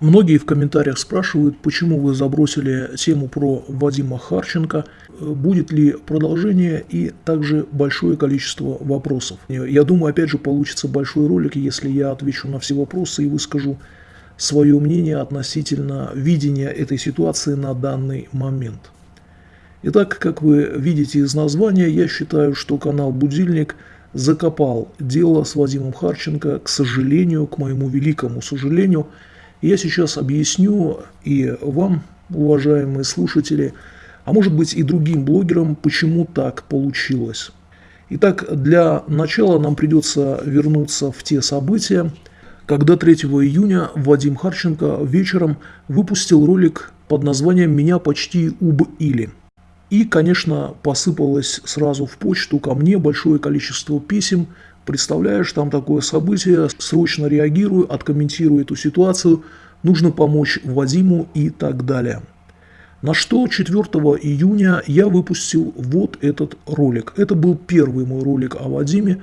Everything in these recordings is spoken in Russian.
Многие в комментариях спрашивают, почему вы забросили тему про Вадима Харченко, будет ли продолжение и также большое количество вопросов. Я думаю, опять же, получится большой ролик, если я отвечу на все вопросы и выскажу свое мнение относительно видения этой ситуации на данный момент. Итак, как вы видите из названия, я считаю, что канал «Будильник» закопал дело с Вадимом Харченко, к сожалению, к моему великому сожалению. Я сейчас объясню и вам, уважаемые слушатели, а может быть и другим блогерам, почему так получилось. Итак, для начала нам придется вернуться в те события, когда 3 июня Вадим Харченко вечером выпустил ролик под названием «Меня почти убили». И, конечно, посыпалось сразу в почту ко мне большое количество писем. Представляешь, там такое событие, срочно реагирую, откомментирую эту ситуацию, нужно помочь Вадиму и так далее. На что 4 июня я выпустил вот этот ролик. Это был первый мой ролик о Вадиме.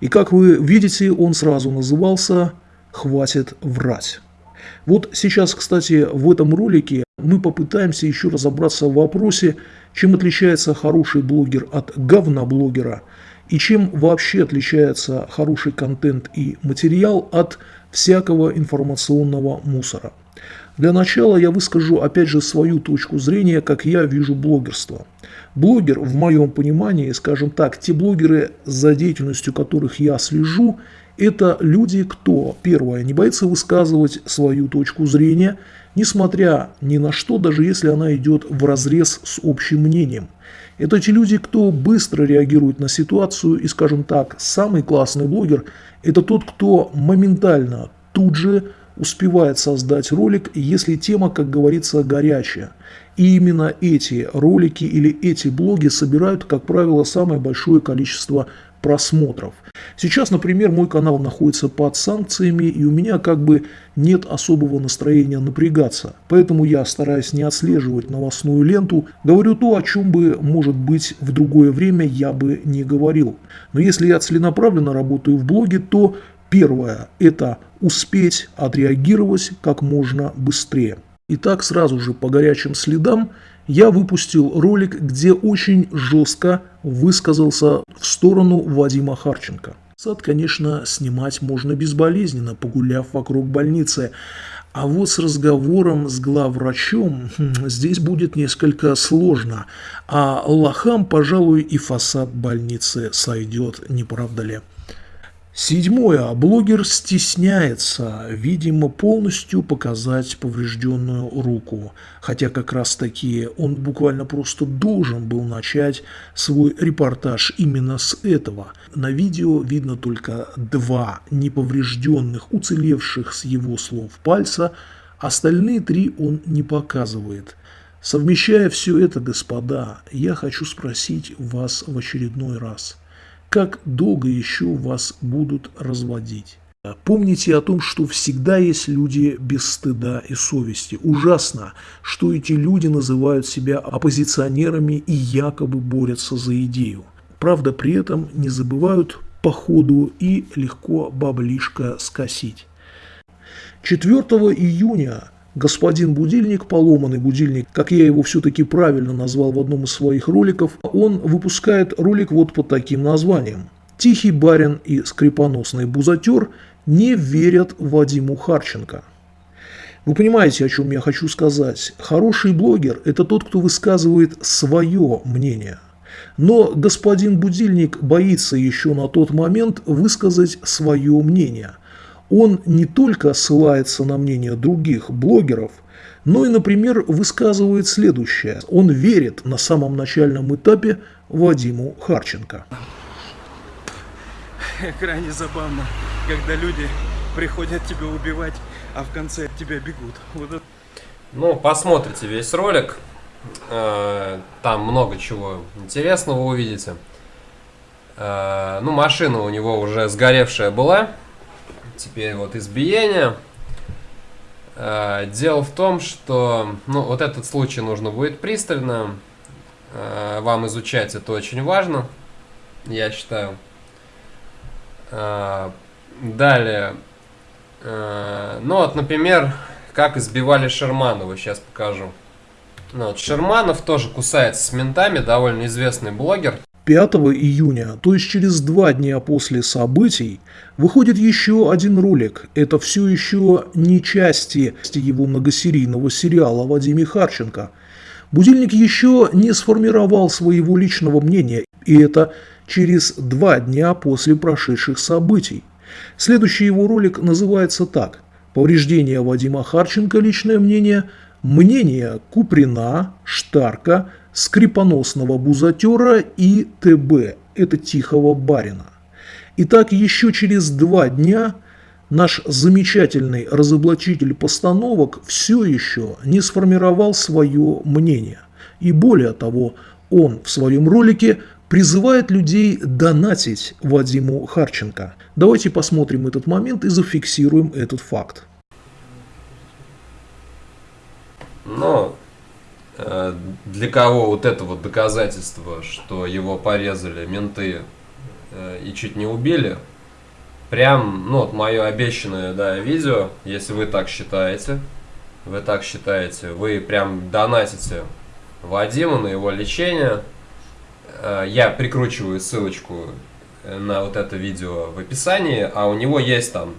И как вы видите, он сразу назывался «Хватит врать». Вот сейчас, кстати, в этом ролике мы попытаемся еще разобраться в вопросе, чем отличается хороший блогер от говноблогера и чем вообще отличается хороший контент и материал от всякого информационного мусора. Для начала я выскажу опять же свою точку зрения, как я вижу блогерство. Блогер, в моем понимании, скажем так, те блогеры, за деятельностью которых я слежу, это люди, кто, первое, не боится высказывать свою точку зрения, несмотря ни на что, даже если она идет в разрез с общим мнением. Это те люди, кто быстро реагирует на ситуацию и, скажем так, самый классный блогер – это тот, кто моментально, тут же успевает создать ролик, если тема, как говорится, горячая. И именно эти ролики или эти блоги собирают, как правило, самое большое количество просмотров. Сейчас, например, мой канал находится под санкциями, и у меня как бы нет особого настроения напрягаться. Поэтому я, стараюсь не отслеживать новостную ленту, говорю то, о чем бы, может быть, в другое время я бы не говорил. Но если я целенаправленно работаю в блоге, то первое – это успеть отреагировать как можно быстрее. Итак, сразу же по горячим следам я выпустил ролик, где очень жестко высказался в сторону Вадима Харченко. Сад, конечно, снимать можно безболезненно, погуляв вокруг больницы. А вот с разговором с главврачом хм, здесь будет несколько сложно. А лохам, пожалуй, и фасад больницы сойдет, не правда ли? Седьмое. Блогер стесняется, видимо, полностью показать поврежденную руку. Хотя как раз таки он буквально просто должен был начать свой репортаж именно с этого. На видео видно только два неповрежденных, уцелевших с его слов пальца, остальные три он не показывает. Совмещая все это, господа, я хочу спросить вас в очередной раз – как долго еще вас будут разводить. Помните о том, что всегда есть люди без стыда и совести. Ужасно, что эти люди называют себя оппозиционерами и якобы борются за идею. Правда, при этом не забывают по ходу и легко баблишко скосить. 4 июня господин будильник, поломанный будильник, как я его все-таки правильно назвал в одном из своих роликов, он выпускает ролик вот под таким названием. Тихий барин и скрипоносный бузатер не верят Вадиму Харченко. Вы понимаете, о чем я хочу сказать? Хороший блогер – это тот, кто высказывает свое мнение. Но господин Будильник боится еще на тот момент высказать свое мнение – он не только ссылается на мнение других блогеров, но и, например, высказывает следующее. Он верит на самом начальном этапе Вадиму Харченко. Крайне забавно, когда люди приходят тебя убивать, а в конце от тебя бегут. Вот это... Ну, посмотрите весь ролик. Э, там много чего интересного увидите. Э, ну, машина у него уже сгоревшая была. Теперь вот избиение. Э, дело в том, что ну, вот этот случай нужно будет пристально э, вам изучать, это очень важно, я считаю. Э, далее, ну вот, например, как избивали Шерманова, сейчас покажу. Ну, вот Шерманов тоже кусается с ментами, довольно известный блогер. 5 июня, то есть через два дня после событий, выходит еще один ролик. Это все еще не части его многосерийного сериала Вадиме Харченко. Будильник еще не сформировал своего личного мнения, и это через два дня после прошедших событий. Следующий его ролик называется так «Повреждение Вадима Харченко. Личное мнение», «Мнение Куприна, Штарка, скрипоносного бузатера и ТБ, это Тихого Барина. Итак, еще через два дня наш замечательный разоблачитель постановок все еще не сформировал свое мнение. И более того, он в своем ролике призывает людей донатить Вадиму Харченко. Давайте посмотрим этот момент и зафиксируем этот факт. Но э, для кого вот это вот доказательство, что его порезали менты э, и чуть не убили, прям, ну вот мое обещанное, да, видео, если вы так считаете, вы так считаете, вы прям донатите Вадиму на его лечение, э, я прикручиваю ссылочку на вот это видео в описании, а у него есть там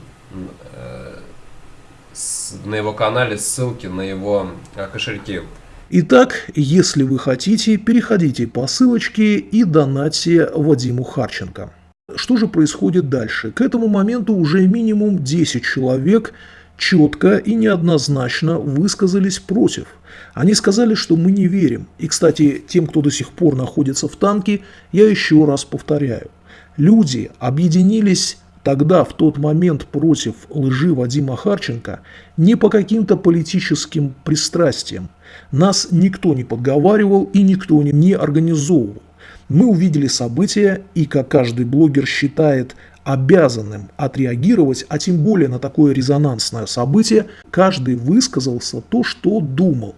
на его канале ссылки на его э, кошельки. Итак, если вы хотите, переходите по ссылочке и донатьте Вадиму Харченко. Что же происходит дальше? К этому моменту уже минимум 10 человек четко и неоднозначно высказались против. Они сказали, что мы не верим. И, кстати, тем, кто до сих пор находится в танке, я еще раз повторяю. Люди объединились тогда, в тот момент, против лжи Вадима Харченко не по каким-то политическим пристрастиям. Нас никто не подговаривал и никто не организовывал. Мы увидели события и, как каждый блогер считает обязанным отреагировать, а тем более на такое резонансное событие, каждый высказался то, что думал.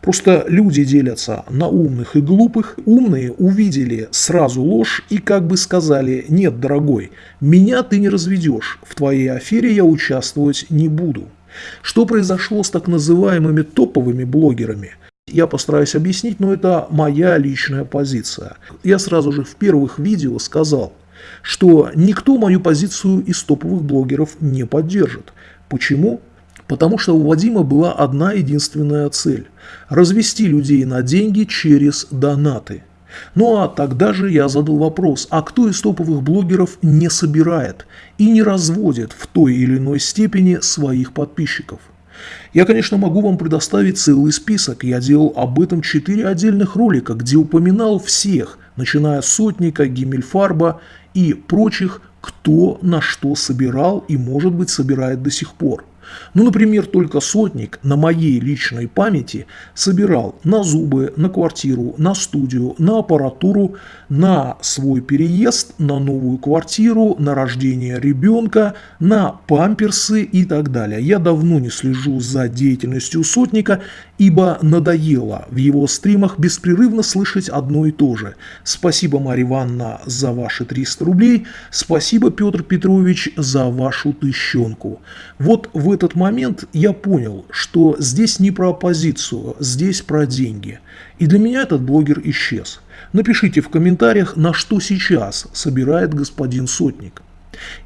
Просто люди делятся на умных и глупых. Умные увидели сразу ложь и как бы сказали «нет, дорогой, меня ты не разведешь, в твоей афере я участвовать не буду». Что произошло с так называемыми топовыми блогерами – я постараюсь объяснить, но это моя личная позиция. Я сразу же в первых видео сказал, что никто мою позицию из топовых блогеров не поддержит. Почему? Потому что у Вадима была одна единственная цель – развести людей на деньги через донаты. Ну а тогда же я задал вопрос, а кто из топовых блогеров не собирает и не разводит в той или иной степени своих подписчиков? Я, конечно, могу вам предоставить целый список, я делал об этом 4 отдельных ролика, где упоминал всех, начиная с Сотника, Гиммельфарба и прочих, кто на что собирал и, может быть, собирает до сих пор. Ну, например, только сотник на моей личной памяти собирал на зубы, на квартиру, на студию, на аппаратуру, на свой переезд, на новую квартиру, на рождение ребенка, на памперсы и так далее. Я давно не слежу за деятельностью сотника, ибо надоело в его стримах беспрерывно слышать одно и то же. Спасибо, Марья Ивановна, за ваши 300 рублей. Спасибо, Петр Петрович, за вашу тыщенку. Вот в этот момент я понял, что здесь не про оппозицию, здесь про деньги. И для меня этот блогер исчез. Напишите в комментариях, на что сейчас собирает господин Сотник.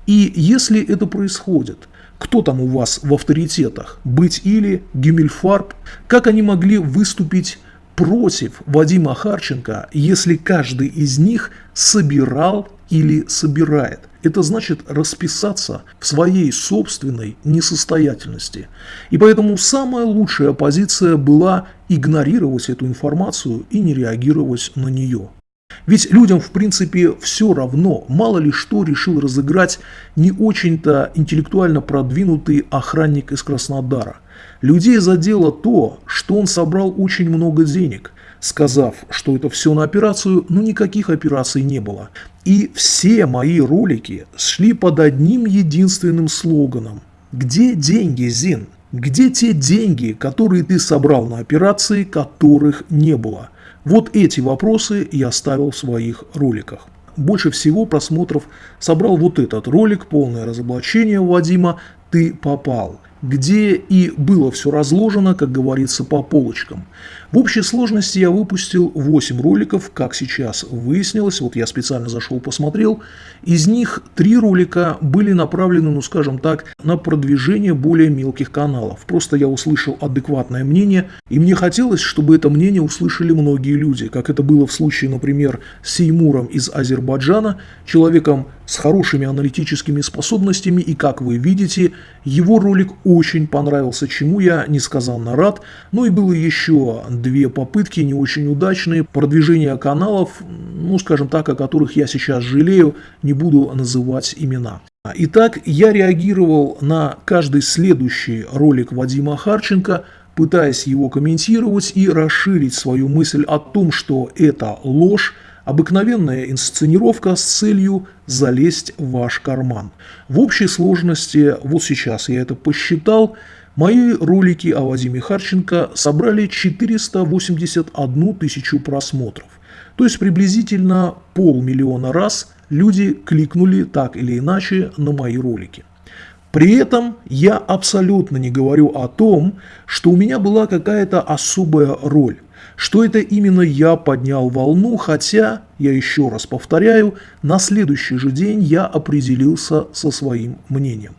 И если это происходит, кто там у вас в авторитетах? Быть или Гиммельфарб? Как они могли выступить против Вадима Харченко, если каждый из них собирал или собирает? Это значит расписаться в своей собственной несостоятельности. И поэтому самая лучшая позиция была игнорировать эту информацию и не реагировать на нее. Ведь людям, в принципе, все равно, мало ли что решил разыграть не очень-то интеллектуально продвинутый охранник из Краснодара. Людей задело то, что он собрал очень много денег – сказав, что это все на операцию, но никаких операций не было. И все мои ролики шли под одним единственным слоганом. Где деньги, Зин? Где те деньги, которые ты собрал на операции, которых не было? Вот эти вопросы я ставил в своих роликах. Больше всего просмотров собрал вот этот ролик, полное разоблачение Вадима «Ты попал». где и было все разложено, как говорится, по полочкам. В общей сложности я выпустил 8 роликов, как сейчас выяснилось, вот я специально зашел посмотрел. Из них 3 ролика были направлены, ну скажем так, на продвижение более мелких каналов. Просто я услышал адекватное мнение, и мне хотелось, чтобы это мнение услышали многие люди, как это было в случае, например, с Сеймуром из Азербайджана, человеком с хорошими аналитическими способностями, и как вы видите, его ролик очень понравился, чему я несказанно рад. Ну и было еще две попытки, не очень удачные, продвижения каналов, ну скажем так, о которых я сейчас жалею, не буду называть имена. Итак, я реагировал на каждый следующий ролик Вадима Харченко, пытаясь его комментировать и расширить свою мысль о том, что это ложь, Обыкновенная инсценировка с целью залезть в ваш карман. В общей сложности, вот сейчас я это посчитал, мои ролики о Вадиме Харченко собрали 481 тысячу просмотров. То есть приблизительно полмиллиона раз люди кликнули так или иначе на мои ролики. При этом я абсолютно не говорю о том, что у меня была какая-то особая роль что это именно я поднял волну, хотя, я еще раз повторяю, на следующий же день я определился со своим мнением.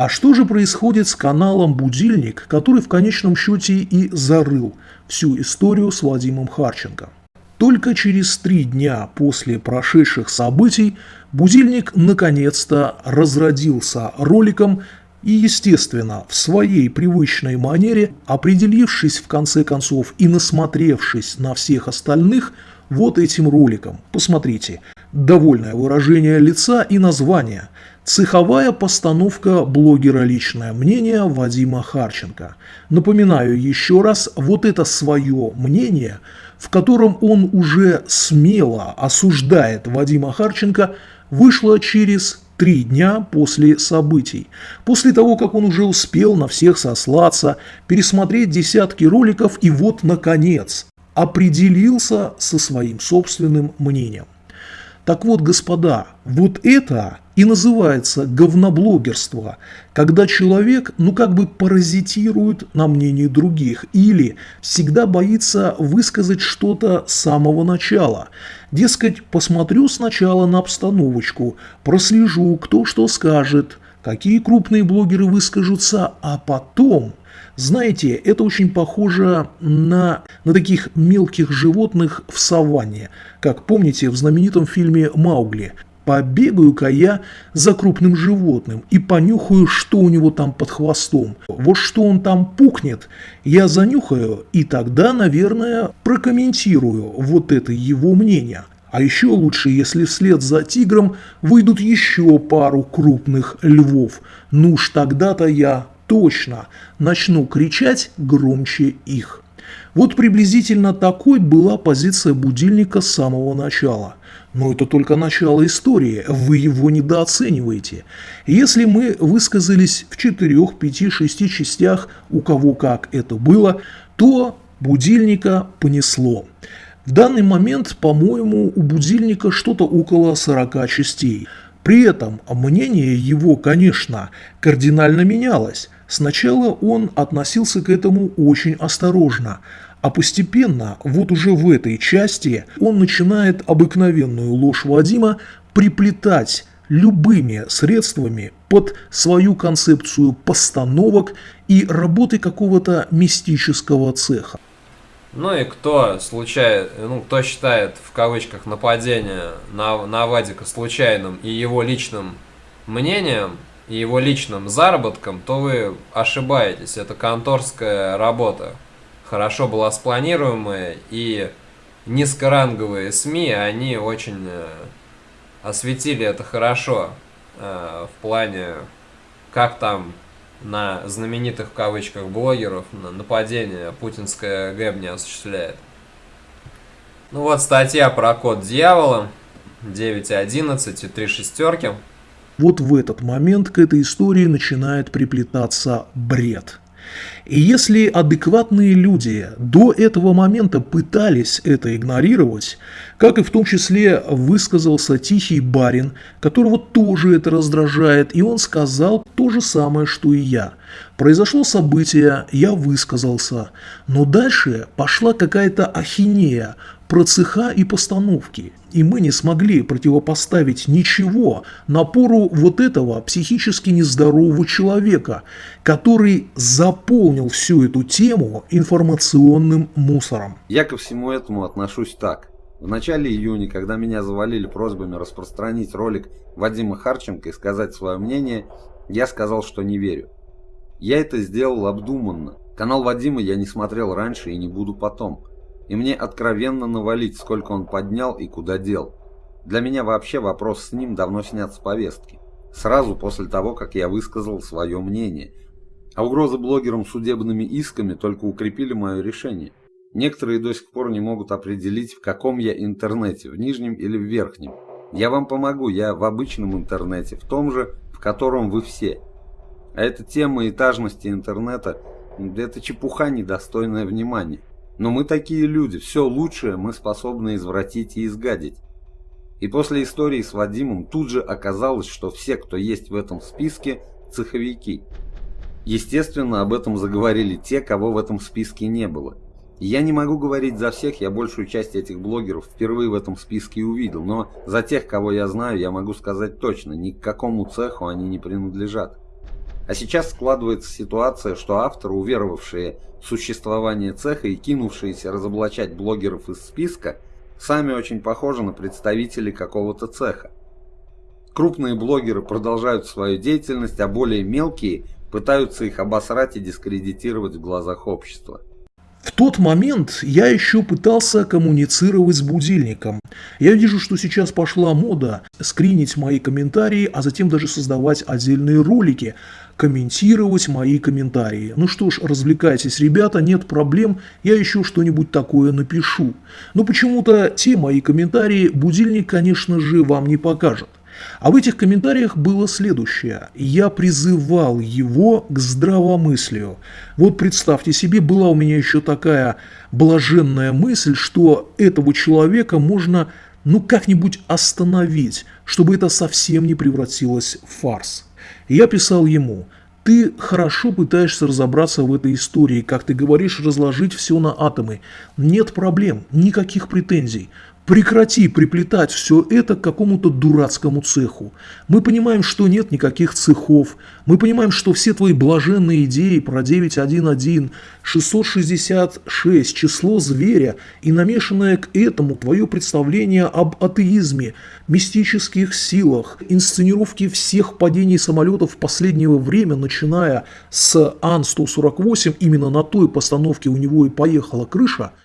А что же происходит с каналом «Будильник», который в конечном счете и зарыл всю историю с Вадимом Харченко? Только через три дня после прошедших событий «Будильник» наконец-то разродился роликом и, естественно, в своей привычной манере, определившись в конце концов и насмотревшись на всех остальных, вот этим роликом. Посмотрите, довольное выражение лица и название. Цеховая постановка блогера «Личное мнение» Вадима Харченко. Напоминаю еще раз, вот это свое мнение, в котором он уже смело осуждает Вадима Харченко, вышло через три дня после событий, после того, как он уже успел на всех сослаться, пересмотреть десятки роликов и вот, наконец, определился со своим собственным мнением. Так вот, господа, вот это и называется говноблогерство, когда человек, ну как бы паразитирует на мнении других или всегда боится высказать что-то с самого начала. Дескать, посмотрю сначала на обстановочку, прослежу, кто что скажет, какие крупные блогеры выскажутся, а потом знаете, это очень похоже на, на таких мелких животных в саванне, как помните в знаменитом фильме «Маугли». Побегаю-ка я за крупным животным и понюхаю, что у него там под хвостом. Вот что он там пукнет, я занюхаю и тогда, наверное, прокомментирую вот это его мнение. А еще лучше, если вслед за тигром выйдут еще пару крупных львов. Ну уж тогда-то я точно начну кричать громче их. Вот приблизительно такой была позиция будильника с самого начала. Но это только начало истории, вы его недооцениваете. Если мы высказались в 4, 5, 6 частях, у кого как это было, то будильника понесло. В данный момент, по-моему, у будильника что-то около 40 частей. При этом мнение его, конечно, кардинально менялось. Сначала он относился к этому очень осторожно, а постепенно, вот уже в этой части, он начинает обыкновенную ложь Вадима приплетать любыми средствами под свою концепцию постановок и работы какого-то мистического цеха. Ну и кто случайно, ну кто считает в кавычках нападение на, на Вадика случайным и его личным мнением, и его личным заработком, то вы ошибаетесь. Это конторская работа. Хорошо была спланируемая, и низкоранговые СМИ, они очень э, осветили это хорошо. Э, в плане, как там на знаменитых в кавычках блогеров на нападение путинская ГЭБ не осуществляет. Ну вот статья про код дьявола 9.11 и 3 шестерки. Вот в этот момент к этой истории начинает приплетаться бред. И если адекватные люди до этого момента пытались это игнорировать, как и в том числе высказался тихий барин, которого тоже это раздражает, и он сказал то же самое, что и я. Произошло событие, я высказался, но дальше пошла какая-то ахинея, про цеха и постановки, и мы не смогли противопоставить ничего напору вот этого психически нездорового человека, который заполнил всю эту тему информационным мусором. Я ко всему этому отношусь так. В начале июня, когда меня завалили просьбами распространить ролик Вадима Харченко и сказать свое мнение, я сказал, что не верю. Я это сделал обдуманно. Канал Вадима я не смотрел раньше и не буду потом и мне откровенно навалить, сколько он поднял и куда дел. Для меня вообще вопрос с ним давно снят с повестки. Сразу после того, как я высказал свое мнение. А угрозы блогерам судебными исками только укрепили мое решение. Некоторые до сих пор не могут определить, в каком я интернете, в нижнем или в верхнем. Я вам помогу, я в обычном интернете, в том же, в котором вы все. А эта тема этажности интернета – это чепуха, недостойная внимания. Но мы такие люди, все лучшее мы способны извратить и изгадить. И после истории с Вадимом тут же оказалось, что все, кто есть в этом списке, цеховики. Естественно, об этом заговорили те, кого в этом списке не было. Я не могу говорить за всех, я большую часть этих блогеров впервые в этом списке увидел, но за тех, кого я знаю, я могу сказать точно, ни к какому цеху они не принадлежат. А сейчас складывается ситуация, что авторы, уверовавшие в существование цеха и кинувшиеся разоблачать блогеров из списка, сами очень похожи на представителей какого-то цеха. Крупные блогеры продолжают свою деятельность, а более мелкие пытаются их обосрать и дискредитировать в глазах общества. В тот момент я еще пытался коммуницировать с будильником. Я вижу, что сейчас пошла мода скринить мои комментарии, а затем даже создавать отдельные ролики, комментировать мои комментарии. Ну что ж, развлекайтесь, ребята, нет проблем, я еще что-нибудь такое напишу. Но почему-то те мои комментарии будильник, конечно же, вам не покажет. А в этих комментариях было следующее. Я призывал его к здравомыслию. Вот представьте себе, была у меня еще такая блаженная мысль, что этого человека можно ну как-нибудь остановить, чтобы это совсем не превратилось в фарс. Я писал ему, ты хорошо пытаешься разобраться в этой истории, как ты говоришь, разложить все на атомы. Нет проблем, никаких претензий. Прекрати приплетать все это к какому-то дурацкому цеху. Мы понимаем, что нет никаких цехов. Мы понимаем, что все твои блаженные идеи про 911, 666, число зверя и намешанное к этому твое представление об атеизме, мистических силах, инсценировке всех падений самолетов в последнее время, начиная с Ан-148, именно на той постановке у него и поехала крыша –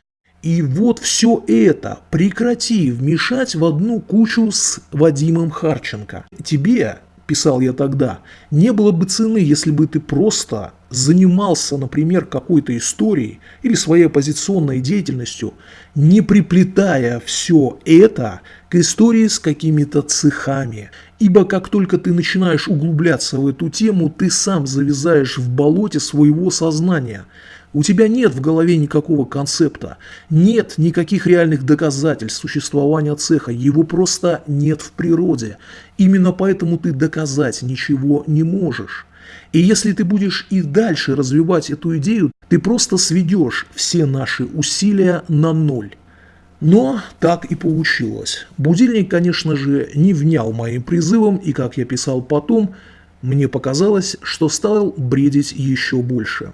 и вот все это прекрати вмешать в одну кучу с Вадимом Харченко. Тебе, писал я тогда, не было бы цены, если бы ты просто занимался, например, какой-то историей или своей оппозиционной деятельностью, не приплетая все это к истории с какими-то цехами. Ибо как только ты начинаешь углубляться в эту тему, ты сам завязаешь в болоте своего сознания – у тебя нет в голове никакого концепта, нет никаких реальных доказательств существования цеха, его просто нет в природе. Именно поэтому ты доказать ничего не можешь. И если ты будешь и дальше развивать эту идею, ты просто сведешь все наши усилия на ноль. Но так и получилось. Будильник, конечно же, не внял моим призывом, и, как я писал потом, мне показалось, что стал бредить еще больше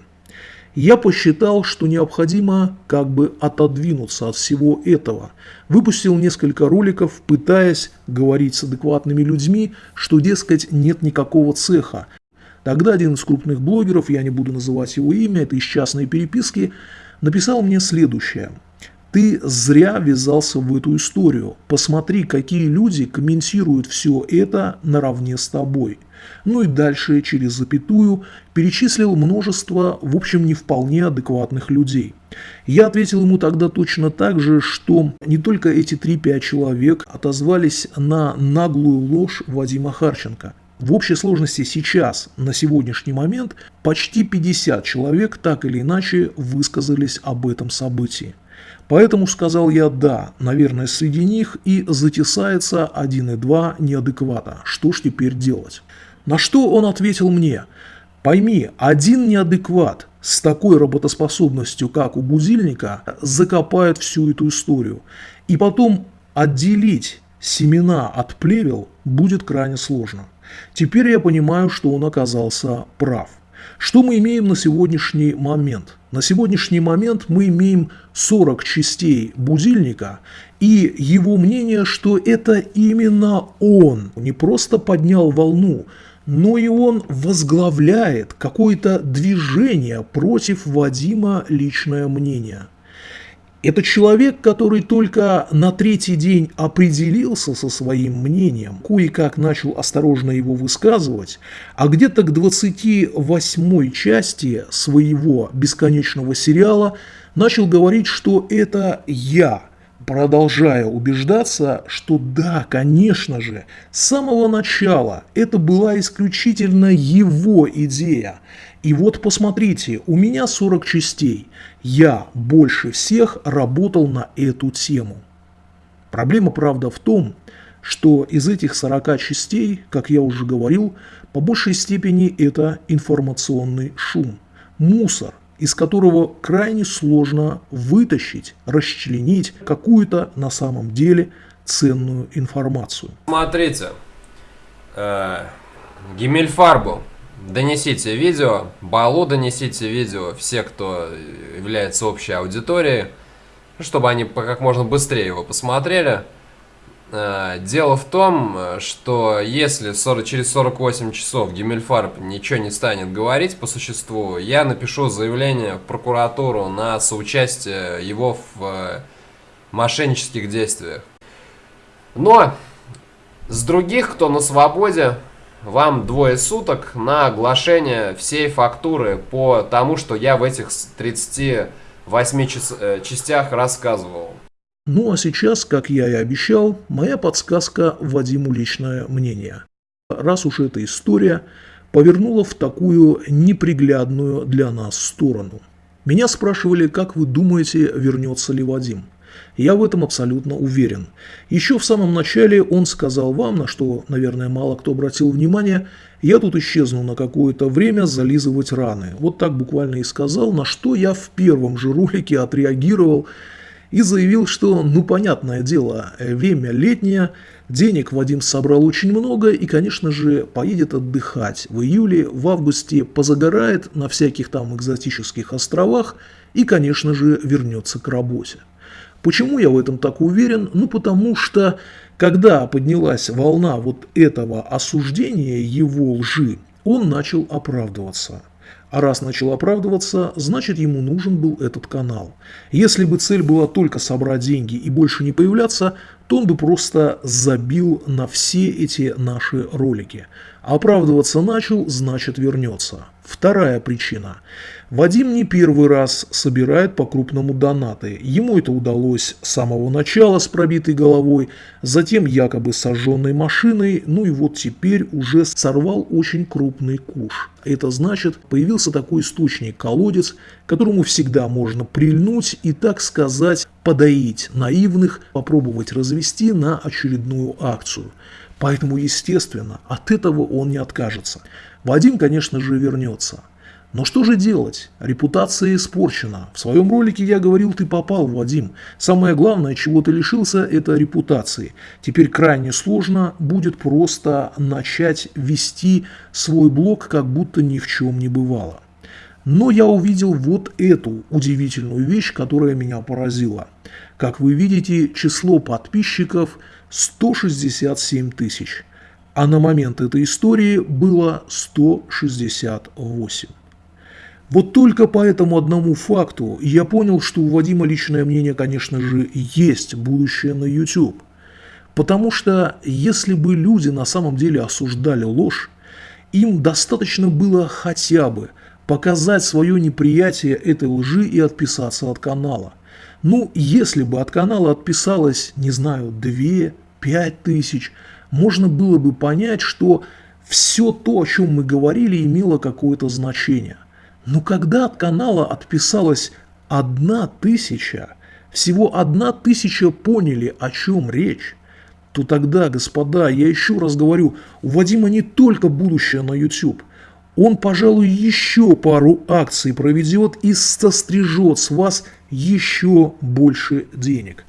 я посчитал, что необходимо как бы отодвинуться от всего этого. Выпустил несколько роликов, пытаясь говорить с адекватными людьми, что, дескать, нет никакого цеха. Тогда один из крупных блогеров, я не буду называть его имя, это из частной переписки, написал мне следующее. Ты зря ввязался в эту историю. Посмотри, какие люди комментируют все это наравне с тобой. Ну и дальше, через запятую, перечислил множество, в общем, не вполне адекватных людей. Я ответил ему тогда точно так же, что не только эти 3-5 человек отозвались на наглую ложь Вадима Харченко. В общей сложности сейчас, на сегодняшний момент, почти 50 человек так или иначе высказались об этом событии. Поэтому сказал я «да», наверное, среди них и затесается один и два неадеквата. Что ж теперь делать? На что он ответил мне «Пойми, один неадекват с такой работоспособностью, как у будильника, закопает всю эту историю. И потом отделить семена от плевел будет крайне сложно». Теперь я понимаю, что он оказался прав. Что мы имеем на сегодняшний момент? На сегодняшний момент мы имеем 40 частей будильника и его мнение, что это именно он не просто поднял волну, но и он возглавляет какое-то движение против Вадима личное мнение. Это человек, который только на третий день определился со своим мнением, кое-как начал осторожно его высказывать, а где-то к 28 части своего бесконечного сериала начал говорить, что это я, продолжая убеждаться, что да, конечно же, с самого начала это была исключительно его идея – и вот посмотрите, у меня 40 частей. Я больше всех работал на эту тему. Проблема, правда, в том, что из этих 40 частей, как я уже говорил, по большей степени это информационный шум, мусор, из которого крайне сложно вытащить, расчленить какую-то на самом деле ценную информацию. Смотрите, э, Гиммельфарбу Донесите видео, Балу донесите видео, все, кто является общей аудиторией, чтобы они как можно быстрее его посмотрели. Э, дело в том, что если 40, через 48 часов Гиммельфарб ничего не станет говорить по существу, я напишу заявление в прокуратуру на соучастие его в э, мошеннических действиях. Но с других, кто на свободе, вам двое суток на оглашение всей фактуры по тому, что я в этих 38 час, э, частях рассказывал. Ну а сейчас, как я и обещал, моя подсказка Вадиму личное мнение. Раз уж эта история повернула в такую неприглядную для нас сторону. Меня спрашивали, как вы думаете, вернется ли Вадим. Я в этом абсолютно уверен. Еще в самом начале он сказал вам, на что, наверное, мало кто обратил внимание, я тут исчезну на какое-то время зализывать раны. Вот так буквально и сказал, на что я в первом же ролике отреагировал и заявил, что, ну, понятное дело, время летнее, денег Вадим собрал очень много и, конечно же, поедет отдыхать в июле, в августе позагорает на всяких там экзотических островах и, конечно же, вернется к работе. Почему я в этом так уверен? Ну, потому что, когда поднялась волна вот этого осуждения его лжи, он начал оправдываться. А раз начал оправдываться, значит ему нужен был этот канал. Если бы цель была только собрать деньги и больше не появляться, то он бы просто забил на все эти наши ролики. Оправдываться начал, значит вернется. Вторая причина. Вадим не первый раз собирает по-крупному донаты. Ему это удалось с самого начала с пробитой головой, затем якобы сожженной машиной, ну и вот теперь уже сорвал очень крупный куш. Это значит, появился такой источник, колодец, которому всегда можно прильнуть и, так сказать, подоить наивных, попробовать развести на очередную акцию. Поэтому, естественно, от этого он не откажется. Вадим, конечно же, вернется. Но что же делать? Репутация испорчена. В своем ролике я говорил, ты попал, Вадим. Самое главное, чего ты лишился, это репутации. Теперь крайне сложно будет просто начать вести свой блог, как будто ни в чем не бывало. Но я увидел вот эту удивительную вещь, которая меня поразила. Как вы видите, число подписчиков 167 тысяч. А на момент этой истории было 168. Вот только по этому одному факту я понял, что у Вадима личное мнение, конечно же, есть будущее на YouTube. Потому что если бы люди на самом деле осуждали ложь, им достаточно было хотя бы показать свое неприятие этой лжи и отписаться от канала. Ну, если бы от канала отписалось, не знаю, 2-5 тысяч, можно было бы понять, что Все то, о чем мы говорили, имело какое-то значение. Но когда от канала отписалась одна тысяча, всего одна тысяча поняли, о чем речь, то тогда, господа, я еще раз говорю, у Вадима не только будущее на YouTube. Он, пожалуй, еще пару акций проведет и сострижет с вас еще больше денег.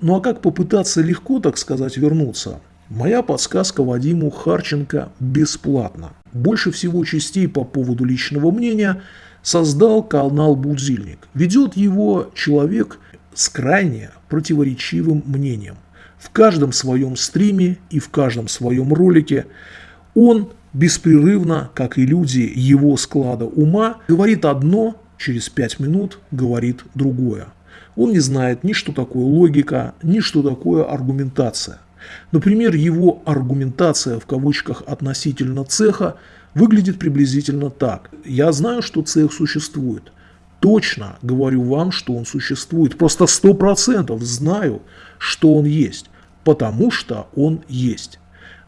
Ну а как попытаться легко, так сказать, вернуться? Моя подсказка Вадиму Харченко бесплатна. Больше всего частей по поводу личного мнения создал канал «Будильник». Ведет его человек с крайне противоречивым мнением. В каждом своем стриме и в каждом своем ролике он беспрерывно, как и люди его склада ума, говорит одно, через пять минут говорит другое. Он не знает ни что такое логика, ни что такое аргументация. Например, его аргументация в кавычках относительно цеха выглядит приблизительно так. Я знаю, что цех существует. Точно говорю вам, что он существует. Просто 100% знаю, что он есть. Потому что он есть.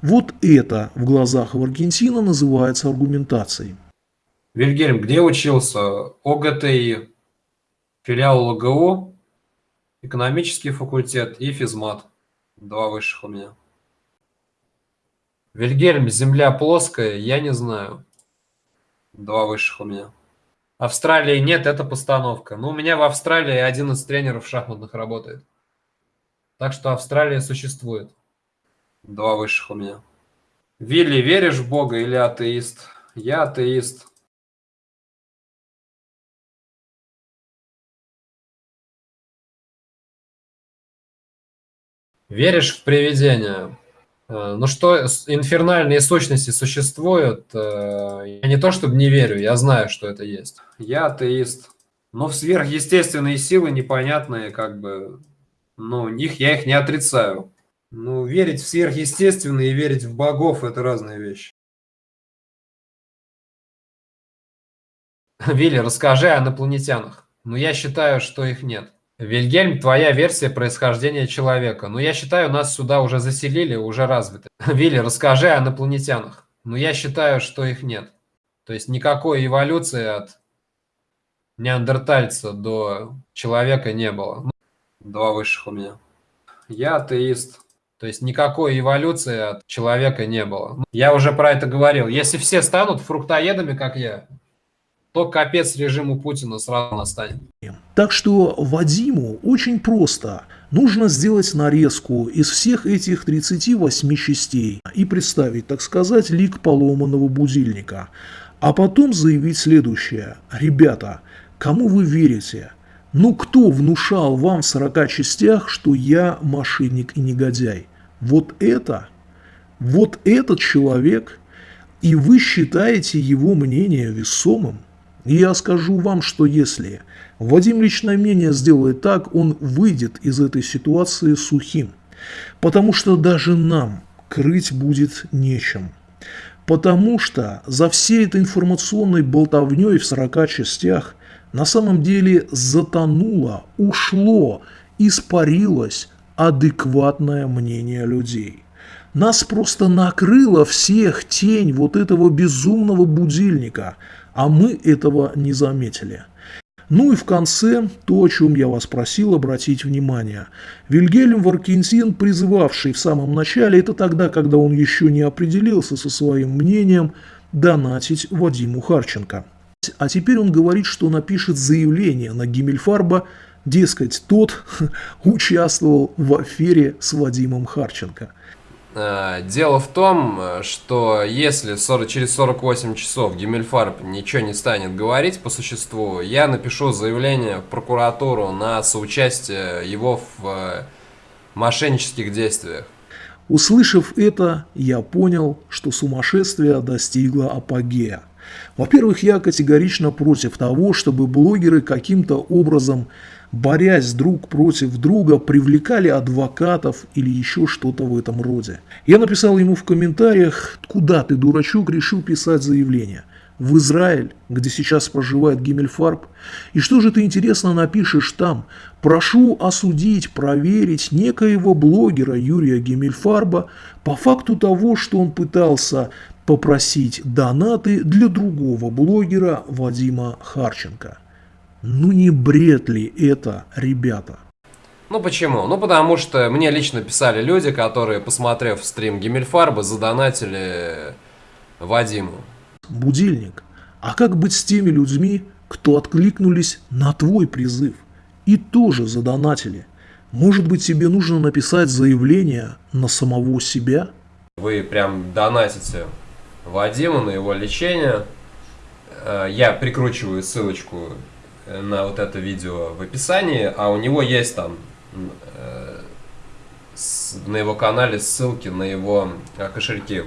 Вот это в глазах Варгентина называется аргументацией. Вильгельм, где учился? ОГТИ, филиал ЛГУ, экономический факультет и физмат. Два высших у меня. Вильгельм, земля плоская, я не знаю. Два высших у меня. Австралии нет, это постановка. Но ну, у меня в Австралии один из тренеров шахматных работает. Так что Австралия существует. Два высших у меня. Вилли, веришь в Бога или атеист? Я атеист. Веришь в привидения? Э, ну что, инфернальные сущности существуют? Э, я не то чтобы не верю, я знаю, что это есть. Я атеист. Но в сверхъестественные силы непонятные, как бы, ну, них я их не отрицаю. Ну, верить в сверхъестественное и верить в богов – это разные вещи. Вилли, расскажи о инопланетянах. Ну, я считаю, что их нет. Вильгельм, твоя версия происхождения человека. Ну, я считаю, нас сюда уже заселили, уже развиты. Вилли, расскажи о инопланетянах. Ну, я считаю, что их нет. То есть никакой эволюции от неандертальца до человека не было. Два высших у меня. Я атеист. То есть никакой эволюции от человека не было. Я уже про это говорил. Если все станут фруктоедами, как я, то капец режиму Путина сразу настанет. Так что Вадиму очень просто. Нужно сделать нарезку из всех этих 38 частей и представить, так сказать, лик поломанного будильника. А потом заявить следующее. Ребята, кому вы верите? Ну кто внушал вам в 40 частях, что я мошенник и негодяй? Вот это, вот этот человек, и вы считаете его мнение весомым? И я скажу вам, что если Вадим личное мнение сделает так, он выйдет из этой ситуации сухим. Потому что даже нам крыть будет нечем. Потому что за всей этой информационной болтовней в 40 частях на самом деле затонуло, ушло, испарилось адекватное мнение людей. Нас просто накрыло всех тень вот этого безумного будильника, а мы этого не заметили. Ну и в конце то, о чем я вас просил обратить внимание. Вильгельм Варкинсин, призывавший в самом начале, это тогда, когда он еще не определился со своим мнением, донатить Вадиму Харченко. А теперь он говорит, что напишет заявление на Гиммельфарба, дескать, тот участвовал в афере с Вадимом Харченко. Э, дело в том, что если 40, через 48 часов Гиммельфарб ничего не станет говорить по существу, я напишу заявление в прокуратуру на соучастие его в э, мошеннических действиях. Услышав это, я понял, что сумасшествие достигло апогея. Во-первых, я категорично против того, чтобы блогеры каким-то образом, борясь друг против друга, привлекали адвокатов или еще что-то в этом роде. Я написал ему в комментариях, куда ты, дурачок, решил писать заявление – в Израиль, где сейчас проживает Гиммельфарб? И что же ты интересно напишешь там? Прошу осудить, проверить некоего блогера Юрия Гиммельфарба по факту того, что он пытался попросить донаты для другого блогера Вадима Харченко. Ну не бред ли это, ребята? Ну почему? Ну потому что мне лично писали люди, которые, посмотрев стрим Гиммельфарба, задонатили Вадиму. Будильник. А как быть с теми людьми, кто откликнулись на твой призыв и тоже задонатили? Может быть тебе нужно написать заявление на самого себя? Вы прям донатите Вадиму на его лечение. Э, Я прикручиваю ссылочку на вот это видео в описании, а у него есть там э, на его канале ссылки на его э, кошельки